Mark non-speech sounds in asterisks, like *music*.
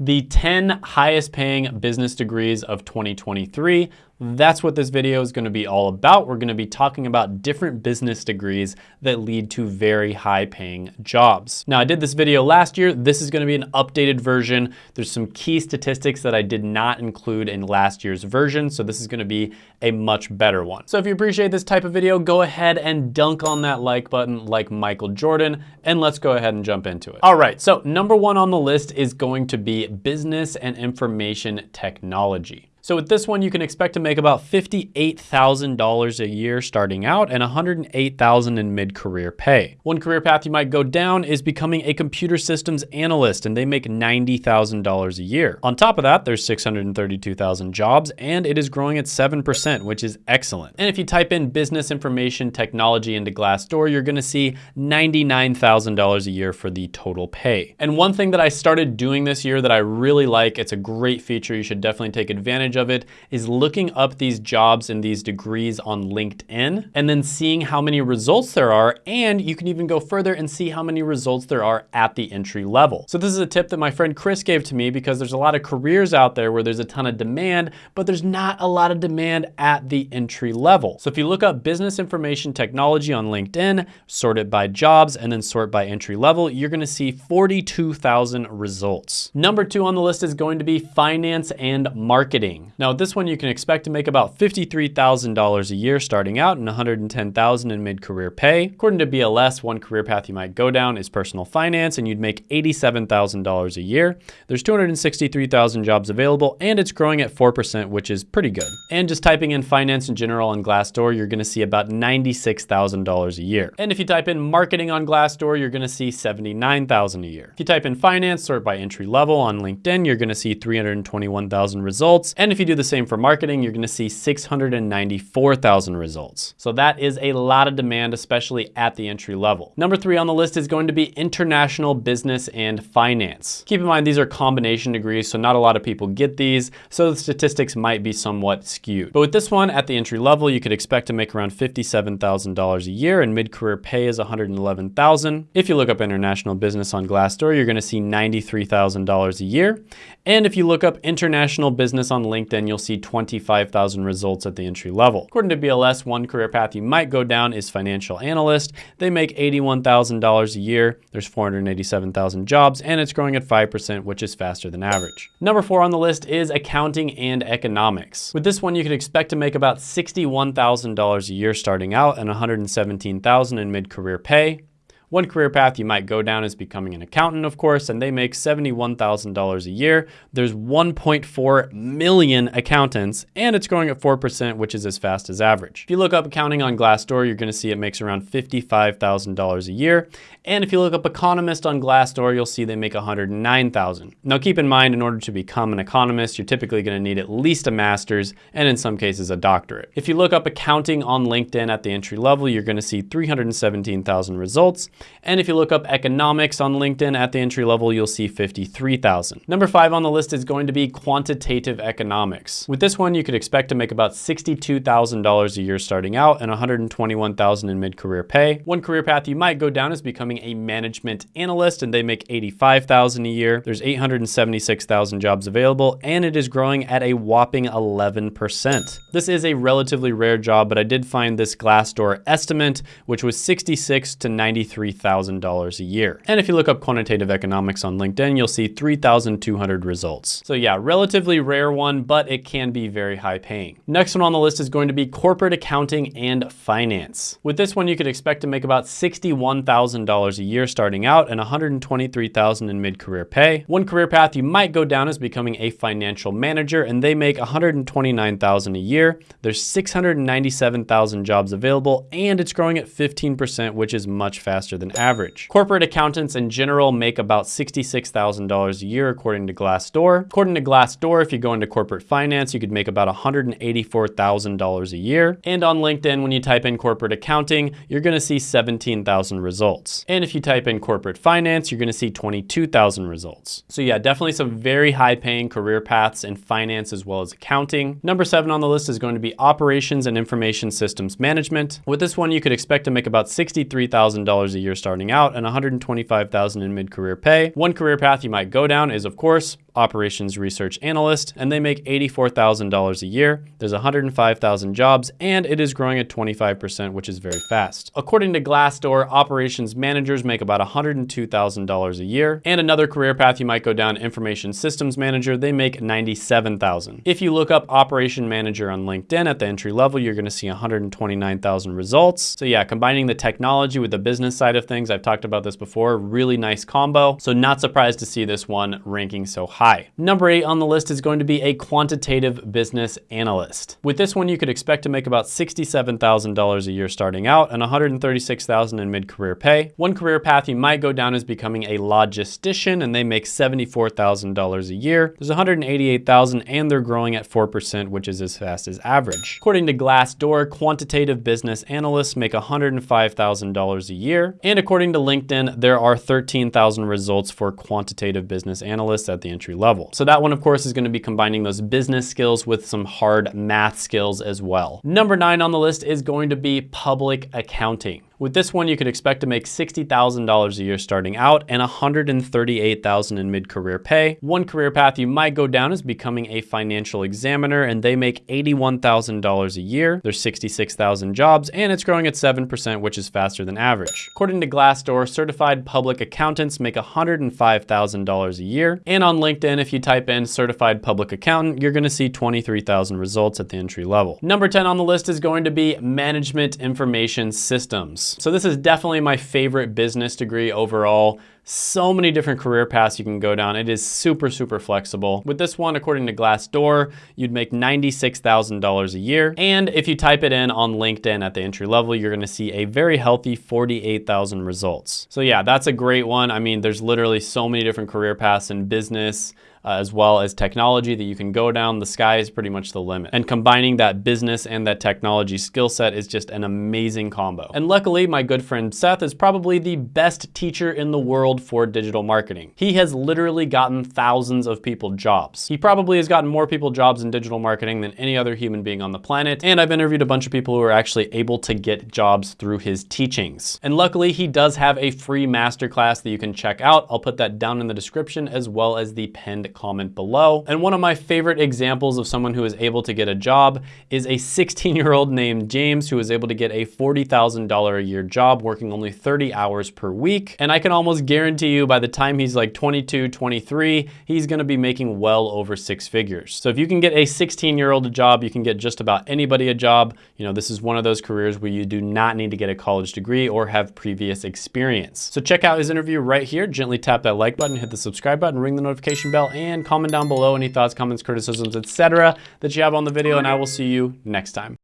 the 10 highest paying business degrees of 2023. That's what this video is gonna be all about. We're gonna be talking about different business degrees that lead to very high paying jobs. Now I did this video last year. This is gonna be an updated version. There's some key statistics that I did not include in last year's version. So this is gonna be a much better one. So if you appreciate this type of video, go ahead and dunk on that like button like Michael Jordan, and let's go ahead and jump into it. All right, so number one on the list is going to be business and information technology. So with this one, you can expect to make about $58,000 a year starting out and $108,000 in mid-career pay. One career path you might go down is becoming a computer systems analyst and they make $90,000 a year. On top of that, there's 632,000 jobs and it is growing at 7%, which is excellent. And if you type in business information technology into Glassdoor, you're gonna see $99,000 a year for the total pay. And one thing that I started doing this year that I really like, it's a great feature, you should definitely take advantage advantage of it is looking up these jobs and these degrees on LinkedIn and then seeing how many results there are. And you can even go further and see how many results there are at the entry level. So this is a tip that my friend Chris gave to me because there's a lot of careers out there where there's a ton of demand, but there's not a lot of demand at the entry level. So if you look up business information technology on LinkedIn, sort it by jobs and then sort by entry level, you're gonna see 42,000 results. Number two on the list is going to be finance and marketing. Now this one you can expect to make about $53,000 a year starting out and $110,000 in mid-career pay. According to BLS, one career path you might go down is personal finance and you'd make $87,000 a year. There's 263,000 jobs available and it's growing at 4%, which is pretty good. And just typing in finance in general on Glassdoor, you're gonna see about $96,000 a year. And if you type in marketing on Glassdoor, you're gonna see 79,000 a year. If you type in finance, sort by entry level on LinkedIn, you're gonna see 321,000 results. And if you do the same for marketing, you're gonna see 694,000 results. So that is a lot of demand, especially at the entry level. Number three on the list is going to be international business and finance. Keep in mind, these are combination degrees, so not a lot of people get these, so the statistics might be somewhat skewed. But with this one, at the entry level, you could expect to make around $57,000 a year and mid-career pay is $111,000. If you look up international business on Glassdoor, you're gonna see $93,000 a year. And if you look up international business on LinkedIn, you'll see 25,000 results at the entry level. According to BLS, one career path you might go down is financial analyst. They make $81,000 a year. There's 487,000 jobs and it's growing at 5%, which is faster than average. Number four on the list is accounting and economics. With this one, you can expect to make about $61,000 a year starting out and 117,000 in mid-career pay. One career path you might go down is becoming an accountant, of course, and they make $71,000 a year. There's 1.4 million accountants, and it's growing at 4%, which is as fast as average. If you look up accounting on Glassdoor, you're gonna see it makes around $55,000 a year. And if you look up economist on Glassdoor, you'll see they make 109,000. Now keep in mind, in order to become an economist, you're typically gonna need at least a master's, and in some cases a doctorate. If you look up accounting on LinkedIn at the entry level, you're gonna see 317,000 results. And if you look up economics on LinkedIn at the entry level, you'll see 53,000. Number five on the list is going to be quantitative economics. With this one, you could expect to make about $62,000 a year starting out and 121,000 in mid-career pay. One career path you might go down is becoming a management analyst and they make 85,000 a year. There's 876,000 jobs available and it is growing at a whopping 11%. This is a relatively rare job, but I did find this Glassdoor estimate, which was 66 to 93 $3,000 a year. And if you look up quantitative economics on LinkedIn, you'll see 3,200 results. So yeah, relatively rare one, but it can be very high paying. Next one on the list is going to be corporate accounting and finance. With this one, you could expect to make about $61,000 a year starting out and 123,000 in mid-career pay. One career path you might go down is becoming a financial manager and they make 129,000 a year. There's 697,000 jobs available and it's growing at 15%, which is much faster than average. Corporate accountants in general make about $66,000 a year according to Glassdoor. According to Glassdoor, if you go into corporate finance, you could make about $184,000 a year. And on LinkedIn, when you type in corporate accounting, you're gonna see 17,000 results. And if you type in corporate finance, you're gonna see 22,000 results. So yeah, definitely some very high paying career paths in finance as well as accounting. Number seven on the list is going to be operations and information systems management. With this one, you could expect to make about $63,000 a year year starting out and 125,000 in mid-career pay. One career path you might go down is of course operations research analyst, and they make $84,000 a year. There's 105,000 jobs, and it is growing at 25%, which is very fast. According to Glassdoor, operations managers make about $102,000 a year. And another career path you might go down, information systems manager, they make 97,000. If you look up operation manager on LinkedIn at the entry level, you're gonna see 129,000 results. So yeah, combining the technology with the business side of things, I've talked about this before, really nice combo. So not surprised to see this one ranking so high high. Number eight on the list is going to be a quantitative business analyst. With this one, you could expect to make about $67,000 a year starting out and $136,000 in mid-career pay. One career path you might go down is becoming a logistician and they make $74,000 a year. There's 188,000 and they're growing at 4%, which is as fast as average. According to Glassdoor, quantitative business analysts make $105,000 a year. And according to LinkedIn, there are 13,000 results for quantitative business analysts at the entry level. So that one, of course, is gonna be combining those business skills with some hard math skills as well. Number nine on the list is going to be public accounting. With this one, you could expect to make $60,000 a year starting out and $138,000 in mid-career pay. One career path you might go down is becoming a financial examiner and they make $81,000 a year. There's 66,000 jobs and it's growing at 7%, which is faster than average. According to Glassdoor, certified public accountants make $105,000 a year. And on LinkedIn, if you type in certified public accountant, you're gonna see 23,000 results at the entry level. Number 10 on the list is going to be management information systems. So this is definitely my favorite business degree overall. So many different career paths you can go down. It is super, super flexible. With this one, according to Glassdoor, you'd make $96,000 a year. And if you type it in on LinkedIn at the entry level, you're gonna see a very healthy 48,000 results. So yeah, that's a great one. I mean, there's literally so many different career paths in business, uh, as well as technology that you can go down. The sky is pretty much the limit. And combining that business and that technology skill set is just an amazing combo. And luckily, my good friend Seth is probably the best teacher in the world for digital marketing. He has literally gotten thousands of people jobs. He probably has gotten more people jobs in digital marketing than any other human being on the planet. And I've interviewed a bunch of people who are actually able to get jobs through his teachings. And luckily, he does have a free masterclass that you can check out. I'll put that down in the description as well as the pinned comment below. And one of my favorite examples of someone who is able to get a job is a *laughs* 16 year old named James who is able to get a $40,000 a year job working only 30 hours per week. And I can almost guarantee you by the time he's like 22, 23, he's gonna be making well over six figures. So if you can get a 16 year old a job, you can get just about anybody a job. You know, this is one of those careers where you do not need to get a college degree or have previous experience. So check out his interview right here. Gently tap that like button, hit the subscribe button, ring the notification bell, and comment down below any thoughts, comments, criticisms, etc. that you have on the video, and I will see you next time.